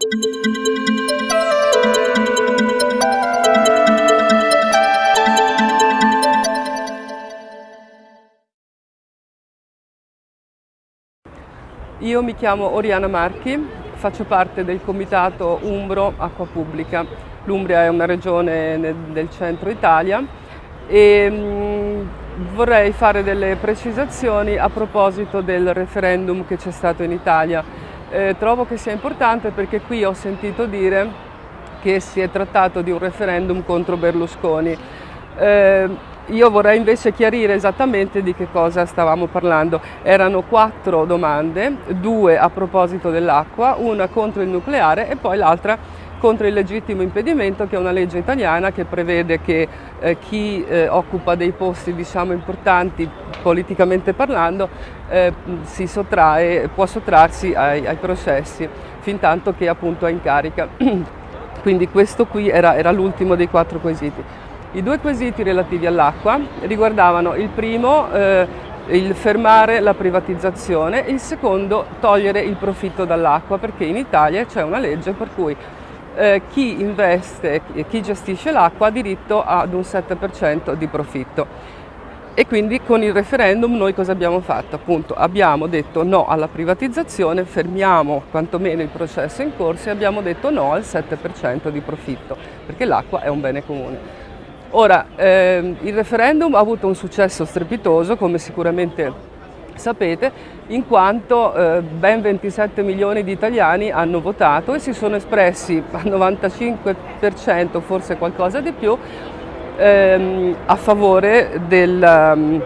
Io mi chiamo Oriana Marchi, faccio parte del comitato Umbro Acqua Pubblica. L'Umbria è una regione del centro Italia e mm, vorrei fare delle precisazioni a proposito del referendum che c'è stato in Italia. Eh, trovo che sia importante perché qui ho sentito dire che si è trattato di un referendum contro Berlusconi. Eh, io vorrei invece chiarire esattamente di che cosa stavamo parlando. Erano quattro domande, due a proposito dell'acqua, una contro il nucleare e poi l'altra contro il legittimo impedimento che è una legge italiana che prevede che eh, chi eh, occupa dei posti diciamo, importanti politicamente parlando eh, sottrae, può sottrarsi ai, ai, processi fin tanto che appunto è in carica. Quindi questo qui era, era l'ultimo dei quattro quesiti. I due quesiti relativi all'acqua riguardavano il primo eh, il fermare la privatizzazione, il secondo togliere il profitto dall'acqua perché in Italia c'è una legge per cui eh, chi investe e chi gestisce l'acqua ha diritto ad un 7% di profitto. E quindi con il referendum noi cosa abbiamo fatto? Appunto abbiamo detto no alla privatizzazione, fermiamo quantomeno il processo in corso e abbiamo detto no al 7% di profitto, perché l'acqua è un bene comune. Ora, ehm, il referendum ha avuto un successo strepitoso, come sicuramente sapete, in quanto eh, ben 27 milioni di italiani hanno votato e si sono espressi al 95%, forse qualcosa di più, ehm, a favore del, um,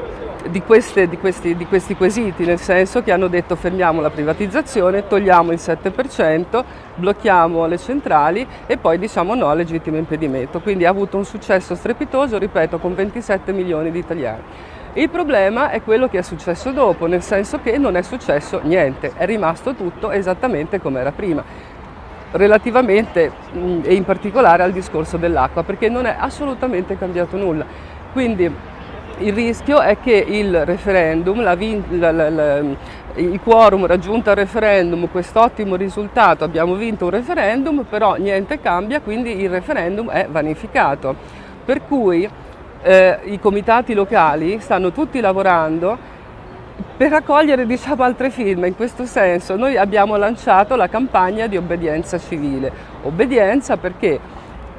di, queste, di, questi, di, questi, quesiti, nel senso che hanno detto fermiamo la privatizzazione, togliamo il 7%, blocchiamo le centrali e poi diciamo no al legittimo impedimento. Quindi ha avuto un successo strepitoso, ripeto, con 27 milioni di italiani. Il problema è quello che è successo dopo, nel senso che non è successo niente, è rimasto tutto esattamente come era prima, relativamente e in particolare al discorso dell'acqua, perché non è assolutamente cambiato nulla. Quindi il rischio è che il referendum, la, la, la, il quorum raggiunto al referendum, quest'ottimo risultato, abbiamo vinto un referendum, però niente cambia, quindi il referendum è vanificato. Per cui eh, i comitati locali stanno tutti lavorando per raccogliere diciamo, altre firme, in questo senso noi abbiamo lanciato la campagna di obbedienza civile. Obbedienza perché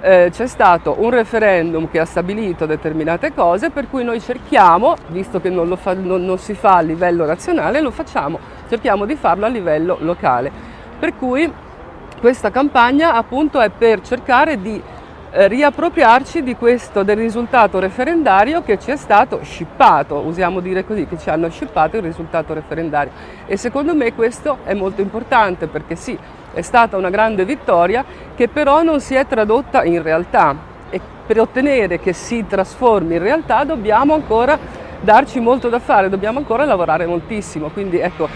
eh, c'è stato un referendum che ha stabilito determinate cose per cui noi cerchiamo, visto che non, fa, non, non si fa a livello nazionale, lo facciamo, cerchiamo di farlo a livello locale. Per cui questa campagna appunto è per cercare di eh, riappropriarci di questo, del risultato referendario che ci è stato scippato, usiamo dire così, che ci hanno scippato il risultato referendario. E secondo me questo è molto importante perché sì, è stata una grande vittoria che però non si è tradotta in realtà e per ottenere che si trasformi in realtà dobbiamo ancora darci molto da fare, dobbiamo ancora lavorare moltissimo, quindi ecco,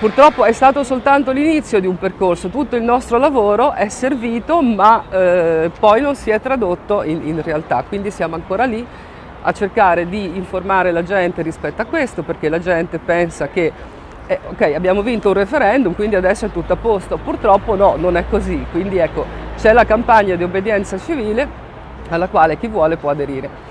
purtroppo è stato soltanto l'inizio di un percorso, tutto il nostro lavoro è servito ma eh, poi non si è tradotto in, in realtà, quindi siamo ancora lì a cercare di informare la gente rispetto a questo perché la gente pensa che eh, ok, abbiamo vinto un referendum, quindi adesso è tutto a posto. Purtroppo no, non è così. Quindi ecco, c'è la campagna di obbedienza civile alla quale chi vuole può aderire.